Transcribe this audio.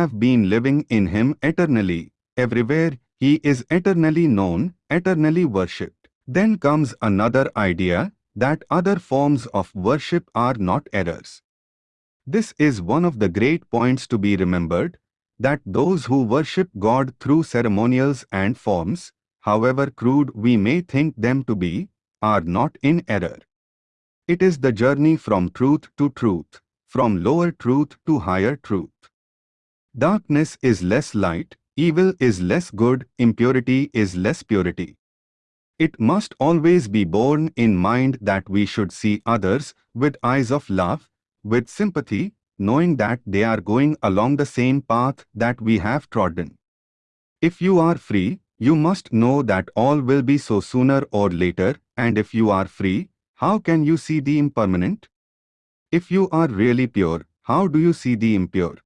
have been living in him eternally. Everywhere, he is eternally known, eternally worshipped. Then comes another idea, that other forms of worship are not errors. This is one of the great points to be remembered, that those who worship God through ceremonials and forms, however crude we may think them to be, are not in error. It is the journey from truth to truth, from lower truth to higher truth. Darkness is less light, evil is less good, impurity is less purity. It must always be borne in mind that we should see others with eyes of love, with sympathy, knowing that they are going along the same path that we have trodden. If you are free, you must know that all will be so sooner or later, and if you are free, how can you see the impermanent? If you are really pure, how do you see the impure?